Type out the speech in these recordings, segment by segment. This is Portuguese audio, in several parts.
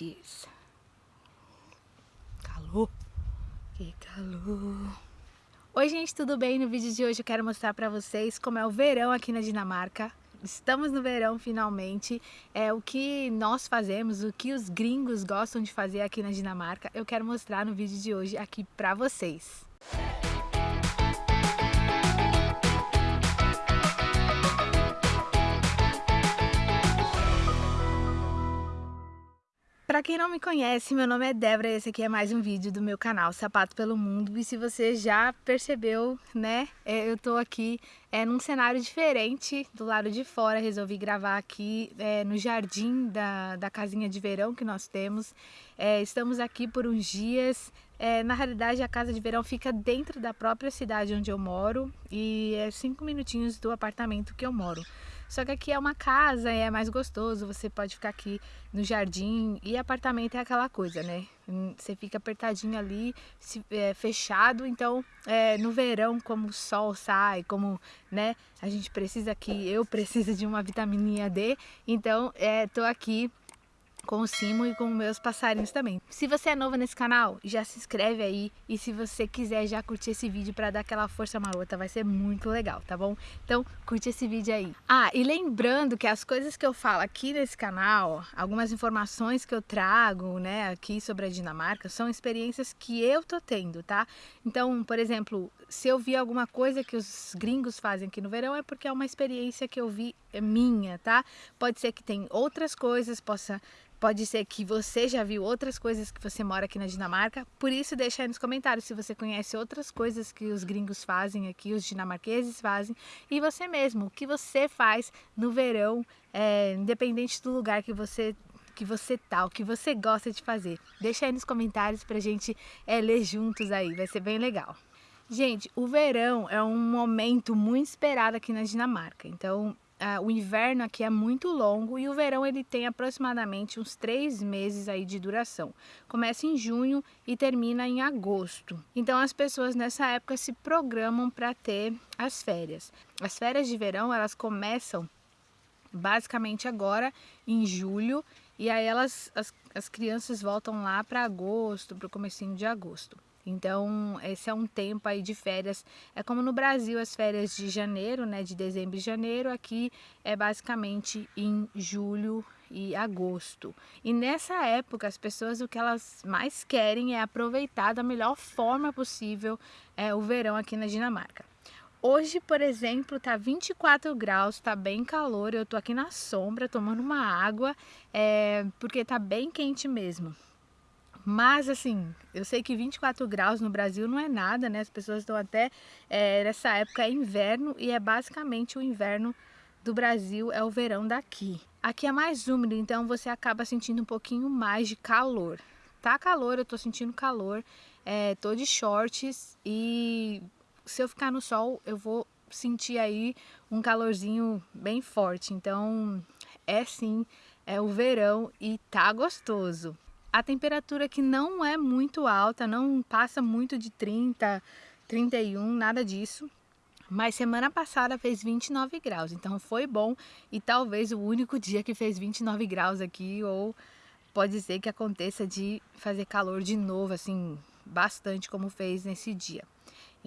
noites. Calor, que calor. Oi gente, tudo bem? No vídeo de hoje eu quero mostrar para vocês como é o verão aqui na Dinamarca. Estamos no verão finalmente, é o que nós fazemos, o que os gringos gostam de fazer aqui na Dinamarca, eu quero mostrar no vídeo de hoje aqui para vocês. Para quem não me conhece, meu nome é Débora e esse aqui é mais um vídeo do meu canal Sapato pelo Mundo. E se você já percebeu, né, é, eu tô aqui é, num cenário diferente do lado de fora. Resolvi gravar aqui é, no jardim da, da casinha de verão que nós temos. É, estamos aqui por uns dias. É, na realidade, a casa de verão fica dentro da própria cidade onde eu moro e é cinco minutinhos do apartamento que eu moro. Só que aqui é uma casa, é mais gostoso, você pode ficar aqui no jardim e apartamento é aquela coisa, né? Hum, você fica apertadinho ali, se, é, fechado, então é, no verão, como o sol sai, como né, a gente precisa aqui, eu preciso de uma vitamininha D, então é, tô aqui com o Simo e com meus passarinhos também. Se você é novo nesse canal, já se inscreve aí e se você quiser já curtir esse vídeo para dar aquela força marota, vai ser muito legal, tá bom? Então curte esse vídeo aí. Ah, e lembrando que as coisas que eu falo aqui nesse canal, algumas informações que eu trago, né, aqui sobre a Dinamarca, são experiências que eu tô tendo, tá? Então, por exemplo, se eu vi alguma coisa que os gringos fazem aqui no verão, é porque é uma experiência que eu vi minha, tá? Pode ser que tem outras coisas, possa Pode ser que você já viu outras coisas que você mora aqui na Dinamarca, por isso deixa aí nos comentários se você conhece outras coisas que os gringos fazem aqui, os dinamarqueses fazem, e você mesmo, o que você faz no verão, é, independente do lugar que você que você tá, o que você gosta de fazer. Deixa aí nos comentários pra gente é, ler juntos aí, vai ser bem legal. Gente, o verão é um momento muito esperado aqui na Dinamarca, então Uh, o inverno aqui é muito longo e o verão ele tem aproximadamente uns três meses aí de duração. Começa em junho e termina em agosto. Então as pessoas nessa época se programam para ter as férias. As férias de verão elas começam basicamente agora em julho e aí elas as, as crianças voltam lá para agosto, para o comecinho de agosto. Então, esse é um tempo aí de férias. É como no Brasil as férias de janeiro, né, de dezembro e janeiro, aqui é basicamente em julho e agosto. E nessa época as pessoas o que elas mais querem é aproveitar da melhor forma possível é, o verão aqui na Dinamarca. Hoje, por exemplo, tá 24 graus, tá bem calor, eu tô aqui na sombra tomando uma água, é, porque tá bem quente mesmo. Mas assim, eu sei que 24 graus no Brasil não é nada, né? As pessoas estão até, é, nessa época é inverno e é basicamente o inverno do Brasil, é o verão daqui. Aqui é mais úmido, então você acaba sentindo um pouquinho mais de calor. Tá calor, eu tô sentindo calor, é, tô de shorts e se eu ficar no sol eu vou sentir aí um calorzinho bem forte. Então é sim, é o verão e tá gostoso a temperatura que não é muito alta, não passa muito de 30, 31, nada disso. Mas semana passada fez 29 graus, então foi bom e talvez o único dia que fez 29 graus aqui ou pode ser que aconteça de fazer calor de novo, assim, bastante como fez nesse dia.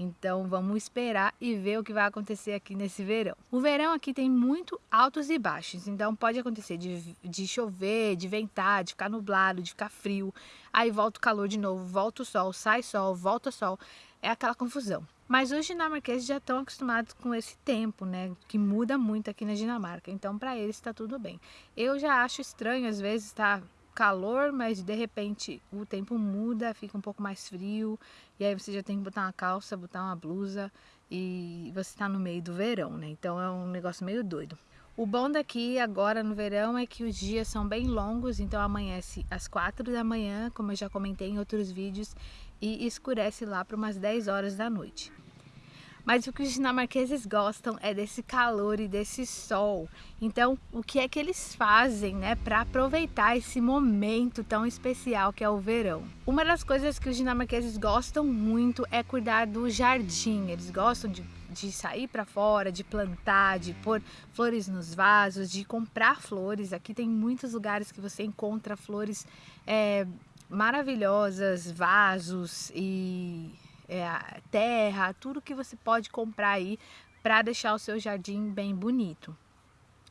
Então vamos esperar e ver o que vai acontecer aqui nesse verão. O verão aqui tem muito altos e baixos, então pode acontecer de, de chover, de ventar, de ficar nublado, de ficar frio. Aí volta o calor de novo, volta o sol, sai sol, volta sol. É aquela confusão. Mas os dinamarqueses já estão acostumados com esse tempo, né? Que muda muito aqui na Dinamarca. Então, para eles está tudo bem. Eu já acho estranho, às vezes, estar tá calor, mas de repente o tempo muda, fica um pouco mais frio, e aí você já tem que botar uma calça, botar uma blusa, e você está no meio do verão, né? Então é um negócio meio doido. O bom daqui agora no verão é que os dias são bem longos, então amanhece às 4 da manhã, como eu já comentei em outros vídeos, e escurece lá para umas 10 horas da noite. Mas o que os dinamarqueses gostam é desse calor e desse sol. Então, o que é que eles fazem, né, para aproveitar esse momento tão especial que é o verão? Uma das coisas que os dinamarqueses gostam muito é cuidar do jardim. Eles gostam de de sair para fora, de plantar, de pôr flores nos vasos, de comprar flores. Aqui tem muitos lugares que você encontra flores é, maravilhosas, vasos e é, terra, tudo que você pode comprar aí para deixar o seu jardim bem bonito.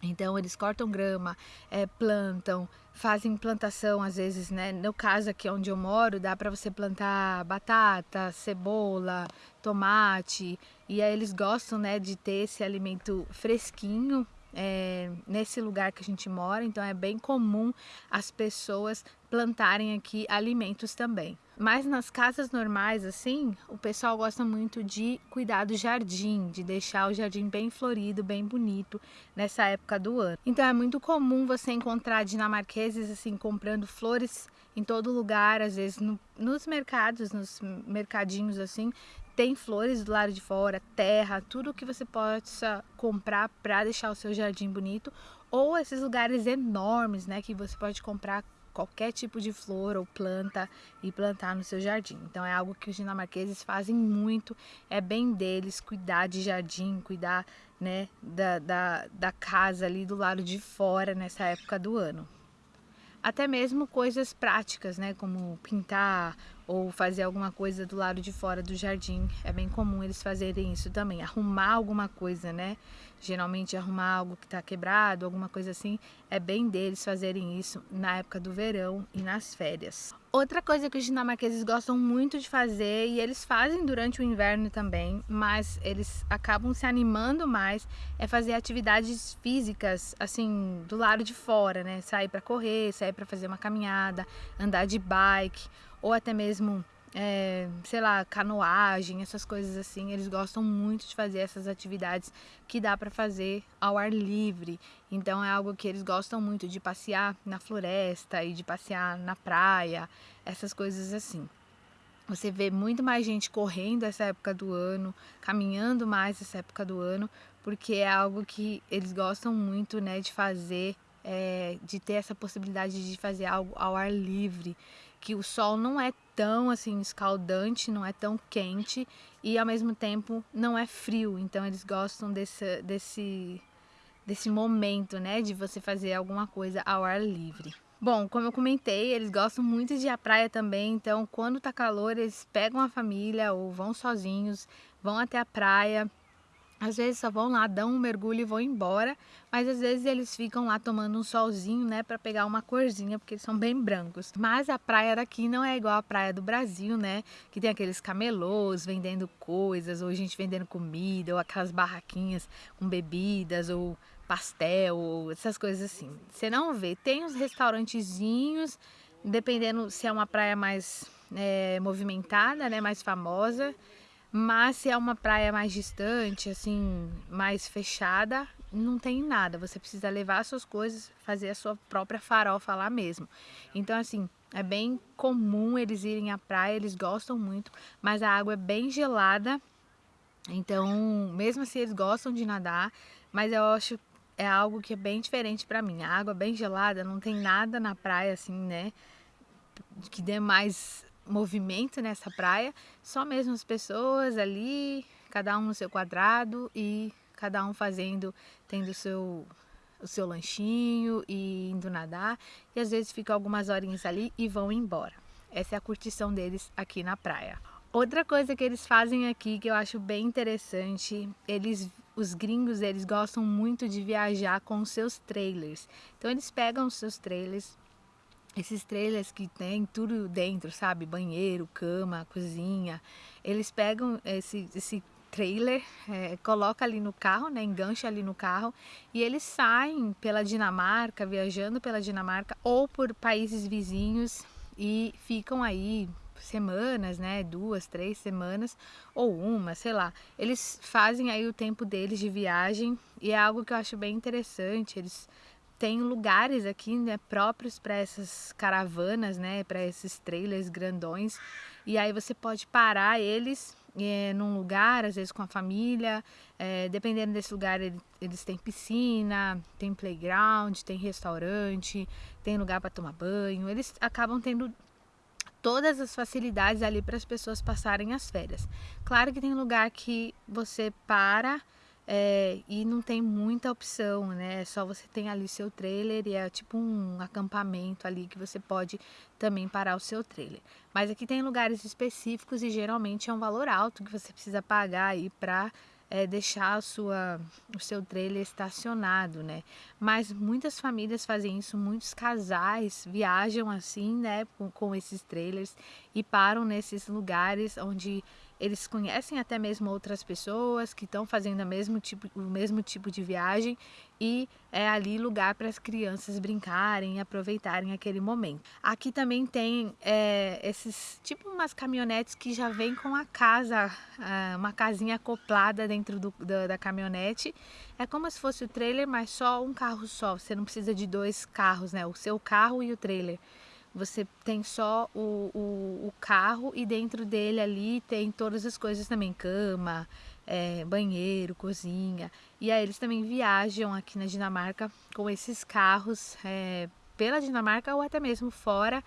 Então eles cortam grama, é, plantam, fazem plantação às vezes, né? No caso aqui onde eu moro, dá para você plantar batata, cebola, tomate, e aí eles gostam, né, de ter esse alimento fresquinho é, nesse lugar que a gente mora, então é bem comum as pessoas plantarem aqui alimentos também. Mas nas casas normais, assim, o pessoal gosta muito de cuidar do jardim, de deixar o jardim bem florido, bem bonito nessa época do ano. Então é muito comum você encontrar dinamarqueses, assim, comprando flores em todo lugar, às vezes no, nos mercados, nos mercadinhos, assim, tem flores do lado de fora, terra, tudo que você possa comprar para deixar o seu jardim bonito, ou esses lugares enormes, né, que você pode comprar qualquer tipo de flor ou planta e plantar no seu jardim. Então é algo que os dinamarqueses fazem muito, é bem deles cuidar de jardim, cuidar né, da, da, da casa ali do lado de fora nessa época do ano. Até mesmo coisas práticas, né, como pintar ou fazer alguma coisa do lado de fora do jardim. É bem comum eles fazerem isso também, arrumar alguma coisa, né? Geralmente arrumar algo que está quebrado, alguma coisa assim, é bem deles fazerem isso na época do verão e nas férias. Outra coisa que os dinamarqueses gostam muito de fazer, e eles fazem durante o inverno também, mas eles acabam se animando mais, é fazer atividades físicas, assim, do lado de fora, né? Sair para correr, sair para fazer uma caminhada, andar de bike ou até mesmo, é, sei lá, canoagem, essas coisas assim. Eles gostam muito de fazer essas atividades que dá para fazer ao ar livre. Então é algo que eles gostam muito de passear na floresta e de passear na praia, essas coisas assim. Você vê muito mais gente correndo essa época do ano, caminhando mais essa época do ano, porque é algo que eles gostam muito, né, de fazer, é, de ter essa possibilidade de fazer algo ao ar livre que o sol não é tão assim escaldante, não é tão quente e ao mesmo tempo não é frio. Então eles gostam desse, desse, desse momento, né, de você fazer alguma coisa ao ar livre. Bom, como eu comentei, eles gostam muito de ir à praia também, então quando tá calor eles pegam a família ou vão sozinhos, vão até a praia, às vezes só vão lá, dão um mergulho e vão embora, mas às vezes eles ficam lá tomando um solzinho, né, para pegar uma corzinha, porque eles são bem brancos. Mas a praia daqui não é igual a praia do Brasil, né, que tem aqueles camelôs vendendo coisas, ou gente vendendo comida, ou aquelas barraquinhas com bebidas, ou pastel, ou essas coisas assim. Você não vê. Tem uns restaurantezinhos, dependendo se é uma praia mais é, movimentada, né, mais famosa, mas se é uma praia mais distante, assim, mais fechada, não tem nada. Você precisa levar suas coisas, fazer a sua própria farofa lá mesmo. Então, assim, é bem comum eles irem à praia, eles gostam muito, mas a água é bem gelada. Então, mesmo assim, eles gostam de nadar, mas eu acho é algo que é bem diferente para mim. A água bem gelada, não tem nada na praia assim, né? Que dê mais movimento nessa praia, só mesmo as pessoas ali, cada um no seu quadrado e cada um fazendo, tendo seu, o seu lanchinho e indo nadar. E às vezes ficam algumas horinhas ali e vão embora. Essa é a curtição deles aqui na praia. Outra coisa que eles fazem aqui que eu acho bem interessante, eles os gringos eles gostam muito de viajar com seus trailers. Então eles pegam os seus trailers, esses trailers que tem tudo dentro, sabe? Banheiro, cama, cozinha. Eles pegam esse, esse trailer, é, coloca ali no carro, né? Engancha ali no carro e eles saem pela Dinamarca, viajando pela Dinamarca ou por países vizinhos e ficam aí semanas, né? Duas, três semanas ou uma, sei lá. Eles fazem aí o tempo deles de viagem e é algo que eu acho bem interessante. Eles tem lugares aqui né, próprios para essas caravanas, né, para esses trailers grandões. E aí você pode parar eles é, num lugar, às vezes com a família. É, dependendo desse lugar, ele, eles têm piscina, tem playground, tem restaurante, tem lugar para tomar banho. Eles acabam tendo todas as facilidades ali para as pessoas passarem as férias. Claro que tem lugar que você para é, e não tem muita opção, né? É só você tem ali seu trailer e é tipo um acampamento ali que você pode também parar o seu trailer. Mas aqui tem lugares específicos e geralmente é um valor alto que você precisa pagar aí para é, deixar a sua, o seu trailer estacionado, né? Mas muitas famílias fazem isso, muitos casais viajam assim, né, com, com esses trailers e param nesses lugares onde eles conhecem até mesmo outras pessoas que estão fazendo o mesmo tipo, o mesmo tipo de viagem e é ali lugar para as crianças brincarem e aproveitarem aquele momento. Aqui também tem é, esses tipo umas caminhonetes que já vem com a casa, uma casinha acoplada dentro do, da, da caminhonete. É como se fosse o trailer, mas só um carro só. Você não precisa de dois carros, né? O seu carro e o trailer. Você tem só o, o, o carro e dentro dele ali tem todas as coisas também, cama, é, banheiro, cozinha. E aí eles também viajam aqui na Dinamarca com esses carros é, pela Dinamarca ou até mesmo fora.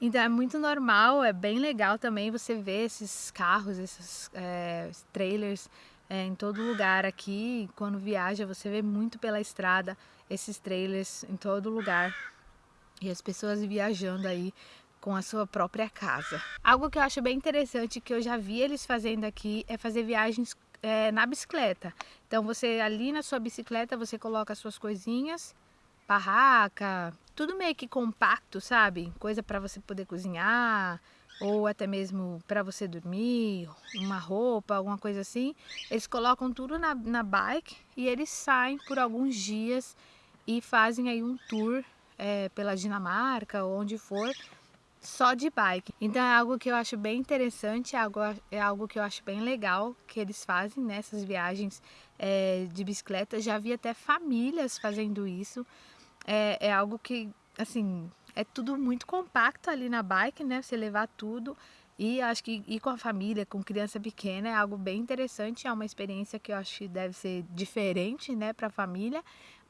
Então é muito normal, é bem legal também você ver esses carros, esses é, trailers é, em todo lugar aqui. Quando viaja, você vê muito pela estrada esses trailers em todo lugar e as pessoas viajando aí com a sua própria casa. Algo que eu acho bem interessante que eu já vi eles fazendo aqui é fazer viagens é, na bicicleta. Então você ali na sua bicicleta você coloca as suas coisinhas, barraca, tudo meio que compacto, sabe? Coisa para você poder cozinhar ou até mesmo para você dormir, uma roupa, alguma coisa assim. Eles colocam tudo na, na bike e eles saem por alguns dias e fazem aí um tour é, pela Dinamarca ou onde for, só de bike. Então é algo que eu acho bem interessante, é algo, é algo que eu acho bem legal que eles fazem nessas viagens é, de bicicleta. Já vi até famílias fazendo isso. É, é algo que, assim, é tudo muito compacto ali na bike, né? Você levar tudo. E acho que ir com a família, com criança pequena, é algo bem interessante. É uma experiência que eu acho que deve ser diferente, né, para a família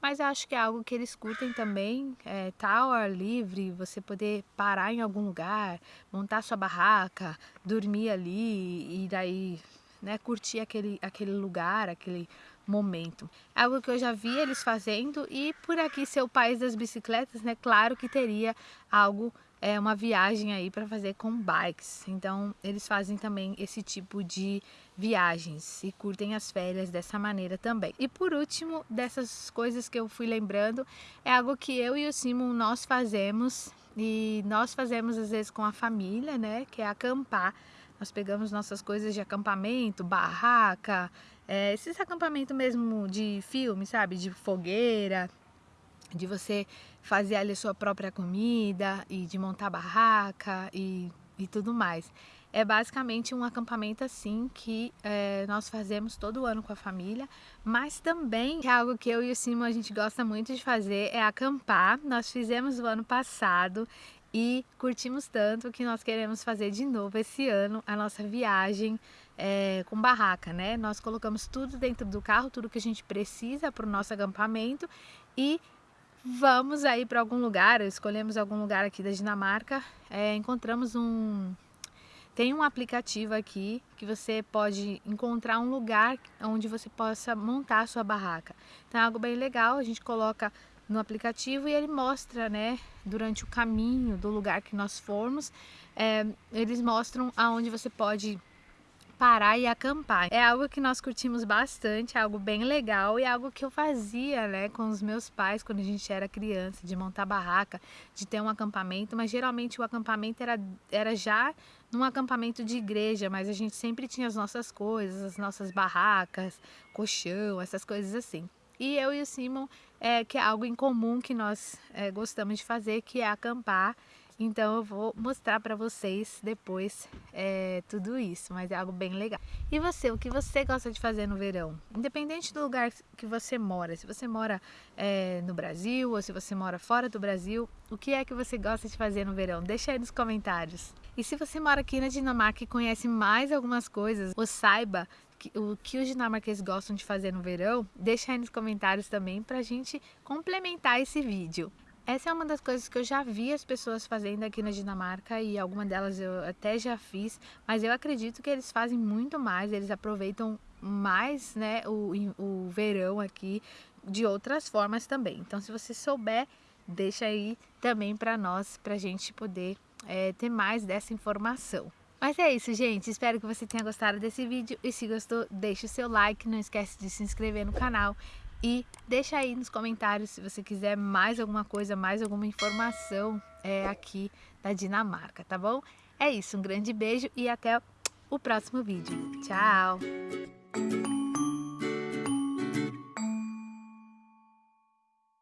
mas acho que é algo que eles curtem também, é, tá ao ar livre, você poder parar em algum lugar, montar sua barraca, dormir ali e daí né, curtir aquele, aquele lugar, aquele momento. É algo que eu já vi eles fazendo e por aqui ser o país das bicicletas, né, claro que teria algo é uma viagem aí para fazer com bikes. Então, eles fazem também esse tipo de viagens e curtem as férias dessa maneira também. E por último, dessas coisas que eu fui lembrando, é algo que eu e o Simon nós fazemos e nós fazemos às vezes com a família, né, que é acampar. Nós pegamos nossas coisas de acampamento, barraca, é, esses acampamentos mesmo de filme, sabe, de fogueira, de você fazer ali sua própria comida e de montar barraca e, e tudo mais. É basicamente um acampamento assim que é, nós fazemos todo ano com a família, mas também é algo que eu e o Simon a gente gosta muito de fazer é acampar. Nós fizemos o ano passado e curtimos tanto que nós queremos fazer de novo esse ano a nossa viagem é, com barraca, né? Nós colocamos tudo dentro do carro, tudo que a gente precisa para o nosso acampamento e vamos aí para algum lugar, escolhemos algum lugar aqui da Dinamarca, é, encontramos um... Tem um aplicativo aqui que você pode encontrar um lugar onde você possa montar a sua barraca. Então é algo bem legal, a gente coloca no aplicativo e ele mostra, né, durante o caminho do lugar que nós formos, é, eles mostram aonde você pode parar e acampar. É algo que nós curtimos bastante, é algo bem legal e é algo que eu fazia, né, com os meus pais quando a gente era criança, de montar barraca, de ter um acampamento, mas geralmente o acampamento era, era já num acampamento de igreja, mas a gente sempre tinha as nossas coisas, as nossas barracas, colchão, essas coisas assim. E eu e o Simon, é, que é algo em comum que nós é, gostamos de fazer, que é acampar então eu vou mostrar para vocês depois é, tudo isso, mas é algo bem legal. E você, o que você gosta de fazer no verão? Independente do lugar que você mora, se você mora é, no Brasil ou se você mora fora do Brasil, o que é que você gosta de fazer no verão? Deixa aí nos comentários. E se você mora aqui na Dinamarca e conhece mais algumas coisas, ou saiba o que os dinamarqueses gostam de fazer no verão, deixa aí nos comentários também para a gente complementar esse vídeo. Essa é uma das coisas que eu já vi as pessoas fazendo aqui na Dinamarca e alguma delas eu até já fiz, mas eu acredito que eles fazem muito mais, eles aproveitam mais né, o, o verão aqui de outras formas também. Então, se você souber, deixa aí também para nós, para a gente poder é, ter mais dessa informação. Mas é isso, gente. Espero que você tenha gostado desse vídeo. E se gostou, deixa o seu like. Não esquece de se inscrever no canal. E deixa aí nos comentários se você quiser mais alguma coisa, mais alguma informação é, aqui da Dinamarca, tá bom? É isso, um grande beijo e até o próximo vídeo. Tchau!